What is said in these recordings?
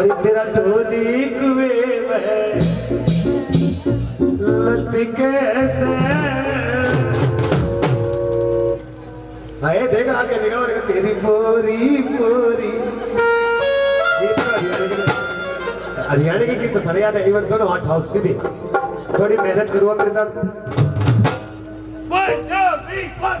अरे तेरा ढोली कुएँ में लटके से आए देखा आगे और तेरी पोरी पोरी। तो हरियाणा के गीत। तो याद है इवन दोनों हॉट हाउस सीधे थोड़ी मेहनत करूँगा मेरे साथ। One, two, three, one.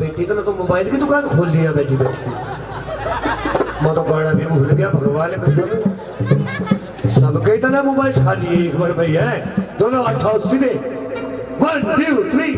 बेटी तो तो मोबाइल की दुकान खोल लिया बैठी बैठी मैं तो गाना भी भूल गया, भगवान कसम। सबके इतना मोबाइल खा लिए, एक बार भैया। दोनों अठाओ सीधे। वन टू थ्री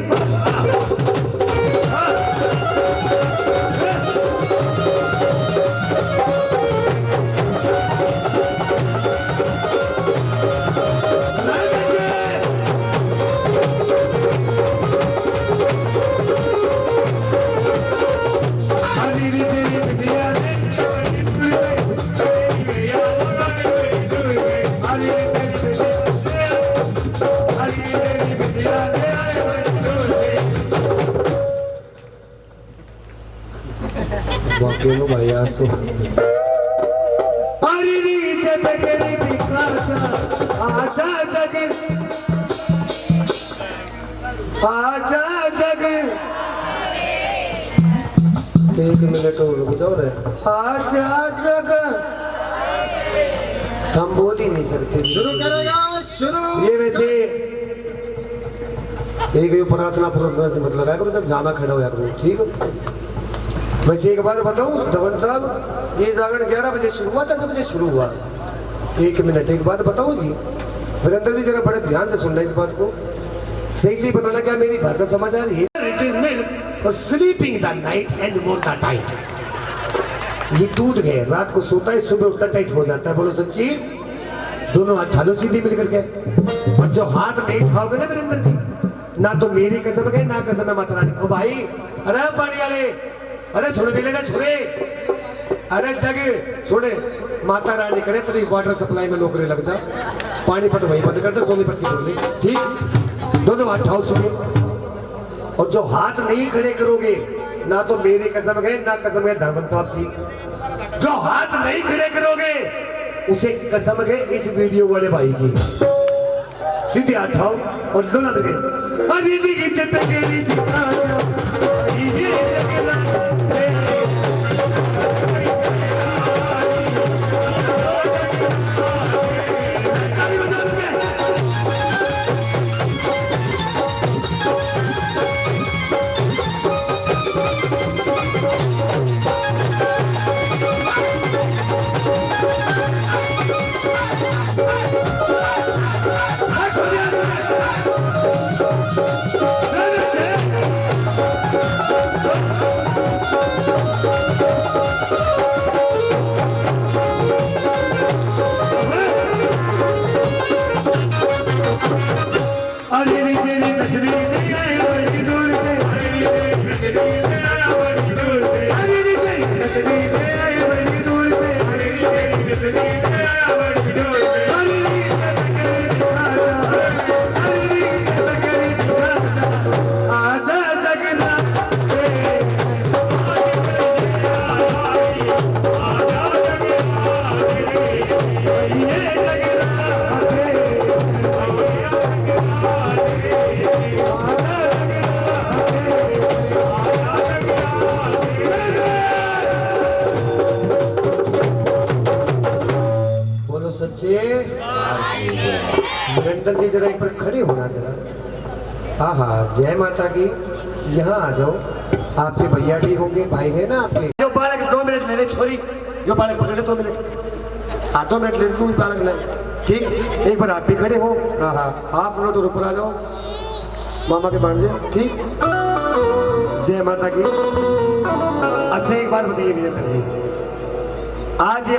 वाकई में भाई आज तो। आजा जग। आजा जग। एक मिनट और रुक जाओ रे। आजा जग। हम बोल ही नहीं सकते। शुरू करेगा शुरू। ये वैसे एक ये प्रार्थना प्रार्थना से मतलब है करो सब जामा खड़ा हो करो ठीक है? वैसे एक बात बताऊँ धवन साहब ये जागरण 11 बजे शुरू हुआ दस बजे शुरू हुआ। एक मिनट एक बात बताऊँ जी वीरेंद्र जी जरा बड़े ध्यान से सुनना इस बात को। सही से बताना क्या मेरी भाषा समझ आ रही है? इट इज़ मिल्क और स्लीपिंग द नाइट एंड मोटा टाइट ये दूध है रात को सोता है सुबह उठता टाइट हो जाता है। बोलो सच्ची। दोनों हाथ ठालो सीधी मिल करके और जो हाथ नहीं उठाओगे ना वीरेंद्र जी ना तो मेरी कसम है ना कसम है माता रानी। ओ भाई अरे पानी वाले अरे छोड़, मिले ना छोड़े। अरे जग, छोड़े। माता रानी करे, तेरी वाटर सप्लाई में नौकरी लग जा। पानीपत वही बंद कर दे सोनीपत की छोड़ ले ठीक? दोनों हाथ ठाओ सुने। और जो हाथ नहीं खड़े करोगे, ना तो मेरी कसम है, ना कसम है धर्मन साहब की। जो हाथ नहीं खड़े करोगे, उसे कसम है इस वीडियो वाले भाई की। सीधे हाथ उठाओ और दोनों लगे अरे भी इसे Alevi gelin, बोलो सच्चे जी जरा एक बार खड़े होना जरा। हाँ हाँ जय माता की। यहाँ आ जाओ। आपके भैया भी होंगे, भाई है ना आपके? जो बालक दो मिनट ले ले, छोरी। जो बालक पकड़ ले, दो मिनट। हाँ दो मिनट ले तू भी बालक ले। ठीक? एक बार आप भी खड़े हो। हाँ हाँ हाफ़ मिनट और ऊपर आ जाओ। मामा के भांजे ठीक? जय माता की। अच्छा एक बार बताइए विजेंद्र जी आज